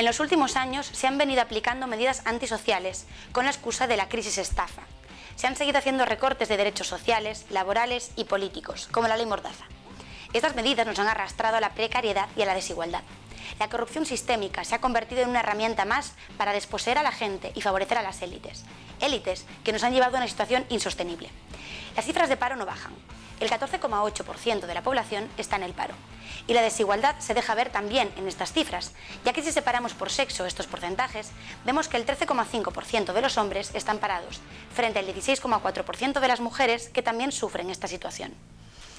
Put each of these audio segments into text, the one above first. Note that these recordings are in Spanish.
En los últimos años se han venido aplicando medidas antisociales con la excusa de la crisis estafa. Se han seguido haciendo recortes de derechos sociales, laborales y políticos, como la ley Mordaza. Estas medidas nos han arrastrado a la precariedad y a la desigualdad. La corrupción sistémica se ha convertido en una herramienta más para desposeer a la gente y favorecer a las élites. Élites que nos han llevado a una situación insostenible. Las cifras de paro no bajan. El 14,8% de la población está en el paro. Y la desigualdad se deja ver también en estas cifras, ya que si separamos por sexo estos porcentajes, vemos que el 13,5% de los hombres están parados, frente al 16,4% de las mujeres que también sufren esta situación.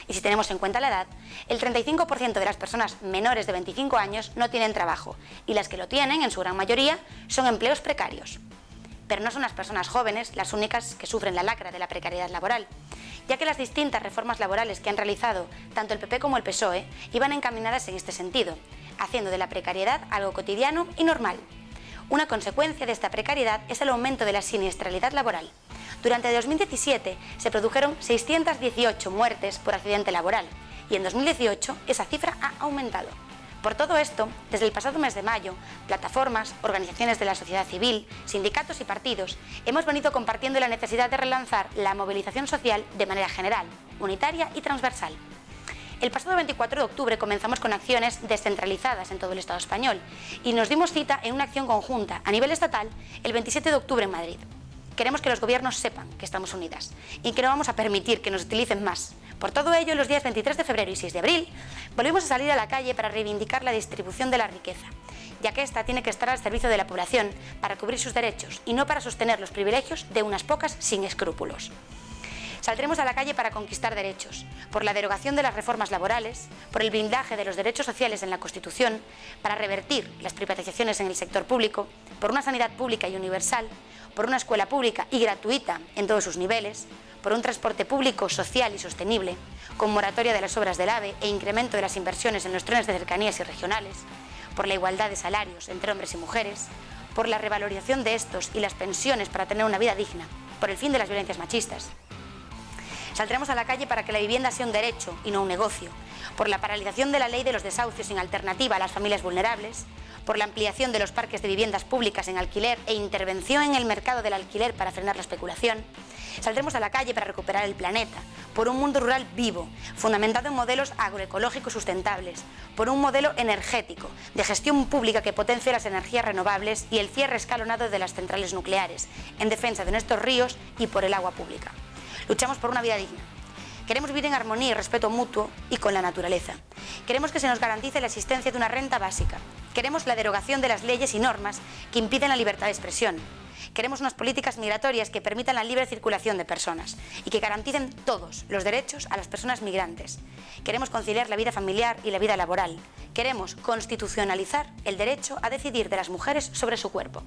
Y si tenemos en cuenta la edad, el 35% de las personas menores de 25 años no tienen trabajo, y las que lo tienen, en su gran mayoría, son empleos precarios. Pero no son las personas jóvenes las únicas que sufren la lacra de la precariedad laboral, ya que las distintas reformas laborales que han realizado tanto el PP como el PSOE iban encaminadas en este sentido, haciendo de la precariedad algo cotidiano y normal. Una consecuencia de esta precariedad es el aumento de la siniestralidad laboral. Durante 2017 se produjeron 618 muertes por accidente laboral y en 2018 esa cifra ha aumentado. Por todo esto, desde el pasado mes de mayo, plataformas, organizaciones de la sociedad civil, sindicatos y partidos hemos venido compartiendo la necesidad de relanzar la movilización social de manera general, unitaria y transversal. El pasado 24 de octubre comenzamos con acciones descentralizadas en todo el Estado español y nos dimos cita en una acción conjunta a nivel estatal el 27 de octubre en Madrid. Queremos que los gobiernos sepan que estamos unidas y que no vamos a permitir que nos utilicen más. Por todo ello, los días 23 de febrero y 6 de abril, volvimos a salir a la calle para reivindicar la distribución de la riqueza, ya que ésta tiene que estar al servicio de la población para cubrir sus derechos y no para sostener los privilegios de unas pocas sin escrúpulos. Saldremos a la calle para conquistar derechos, por la derogación de las reformas laborales, por el blindaje de los derechos sociales en la Constitución, para revertir las privatizaciones en el sector público, por una sanidad pública y universal, por una escuela pública y gratuita en todos sus niveles, por un transporte público social y sostenible, con moratoria de las obras del AVE e incremento de las inversiones en los trenes de cercanías y regionales, por la igualdad de salarios entre hombres y mujeres, por la revalorización de estos y las pensiones para tener una vida digna, por el fin de las violencias machistas. Saldremos a la calle para que la vivienda sea un derecho y no un negocio, por la paralización de la ley de los desahucios sin alternativa a las familias vulnerables, por la ampliación de los parques de viviendas públicas en alquiler e intervención en el mercado del alquiler para frenar la especulación, saldremos a la calle para recuperar el planeta, por un mundo rural vivo, fundamentado en modelos agroecológicos sustentables, por un modelo energético, de gestión pública que potencie las energías renovables y el cierre escalonado de las centrales nucleares, en defensa de nuestros ríos y por el agua pública. Luchamos por una vida digna. Queremos vivir en armonía y respeto mutuo y con la naturaleza. Queremos que se nos garantice la existencia de una renta básica. Queremos la derogación de las leyes y normas que impiden la libertad de expresión. Queremos unas políticas migratorias que permitan la libre circulación de personas y que garanticen todos los derechos a las personas migrantes. Queremos conciliar la vida familiar y la vida laboral. Queremos constitucionalizar el derecho a decidir de las mujeres sobre su cuerpo.